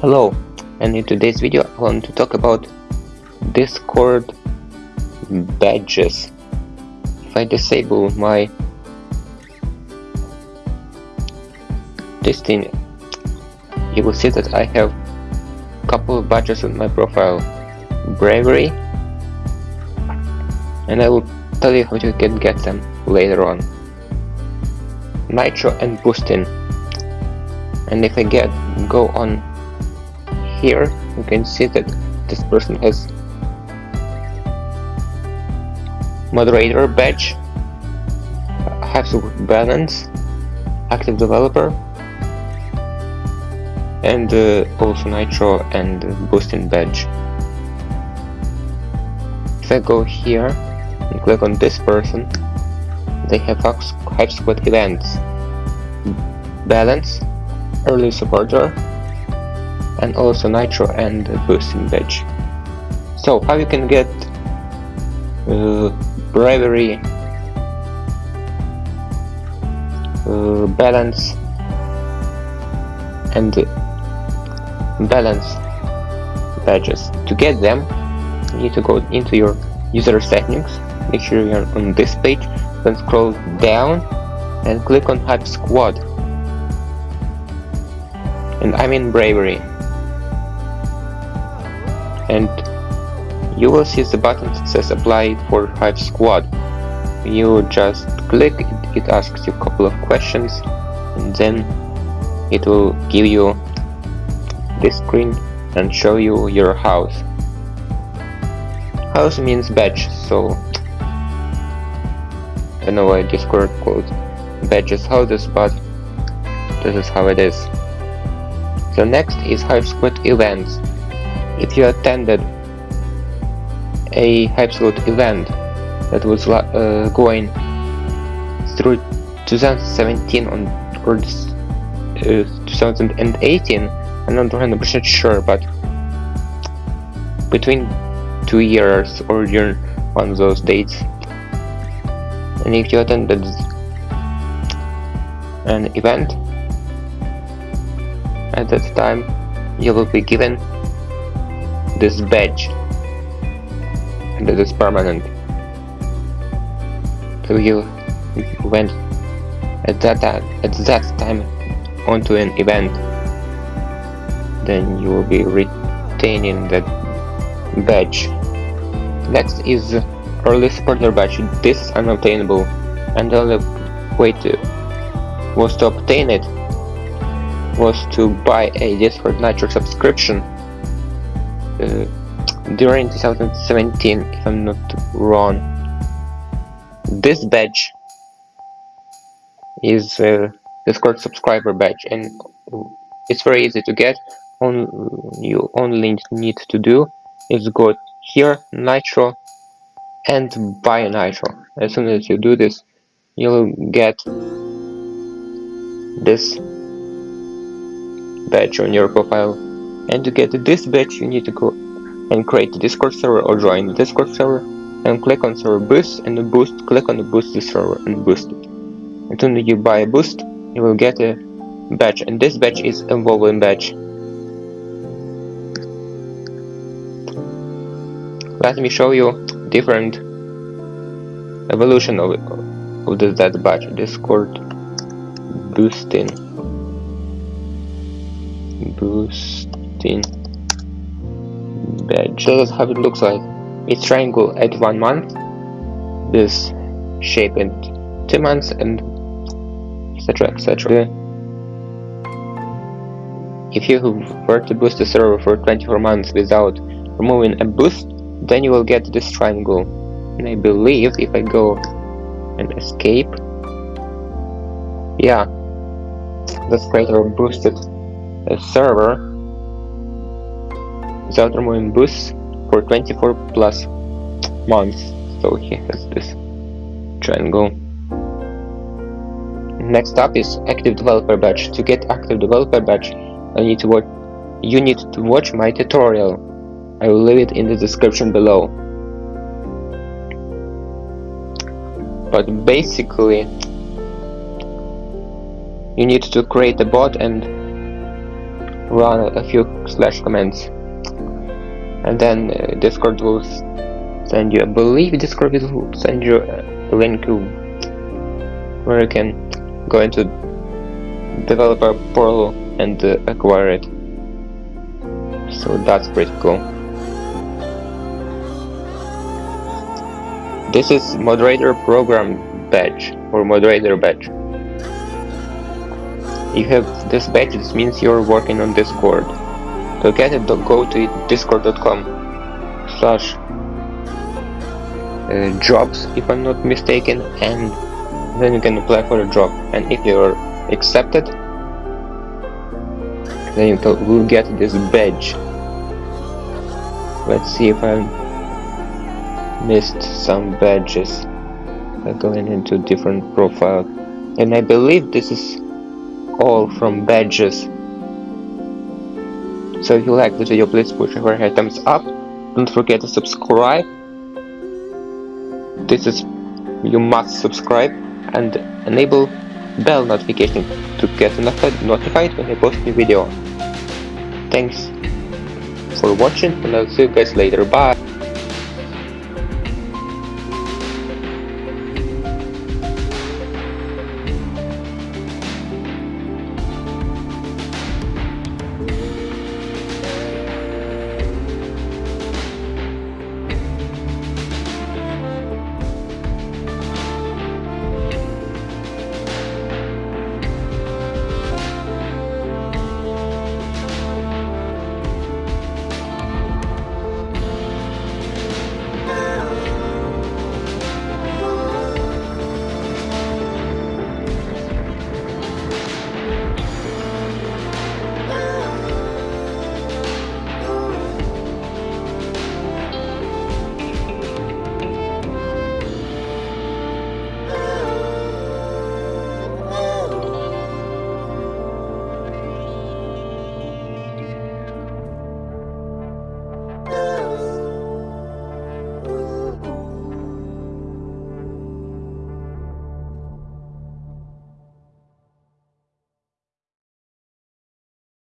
Hello, and in today's video I want to talk about Discord badges. If I disable my this thing, you will see that I have a couple of badges on my profile. Bravery, and I will tell you how you can get them later on. Nitro and Boosting. And if I get go on here you can see that this person has moderator badge has balance active developer and uh, also nitro and boosting badge. If I go here and click on this person they have HypeSquad events balance early supporter and also nitro and boosting badge so how you can get uh, bravery uh, balance and balance badges. To get them you need to go into your user settings. Make sure you're on this page then scroll down and click on HypeSquad. And I'm in bravery and you will see the button that says apply for HypeSquad. You just click, it, it asks you a couple of questions and then it will give you this screen and show you your house. House means badge, so I know why Discord called badges houses, but this is how it is. So next is HypeSquad events if you attended a Squad event that was uh, going through 2017 on or uh, 2018 I'm not 100% sure but between two years or during one those dates. And if you attended an event at that time you will be given this badge. And that is permanent. So you went at that time at that time onto an event. Then you will be retaining that badge. Next is early supporter badge. This is unobtainable. And the only way to was to obtain it was to buy a Discord Nitro subscription Uh, during 2017 if I'm not wrong. This badge is uh, a Discord subscriber badge and it's very easy to get. All you only need to do is go here nitro and buy nitro. As soon as you do this you'll get this badge on your profile and to get this badge you need to go and create a discord server or join the discord server and click on server boost and boost click on the boost the server and boost it. As soon you buy a boost you will get a badge and this badge is evolving badge let me show you different evolution of, of this, that badge discord boosting boosting badge. This is how it looks like. It's triangle at one month, this shape in two months, and etc. etc. If you were to boost the server for 24 months without removing a boost, then you will get this triangle. And I believe if I go and escape, yeah, this creator boosted a server removing boosts for 24 plus months. So he has this triangle next up is active developer badge to get active developer badge I need to watch you need to watch my tutorial. I will leave it in the description below. But basically you need to create a bot and run a few slash commands and then uh, Discord will send you I believe Discord will send you a link where you can go into developer portal and uh, acquire it. So that's pretty cool. This is moderator program badge or moderator badge. You have this badge this means you're working on discord to get it. Go to discord.com slash uh, jobs if i'm not mistaken and then you can apply for a job and if you're accepted then you will get this badge. Let's see if I missed some badges. By going into different profile. And I believe this is all from badges so if you like this video please push over a thumbs up don't forget to subscribe this is you must subscribe and enable bell notification to get notified when I post new video. Thanks for watching and I'll see you guys later. Bye!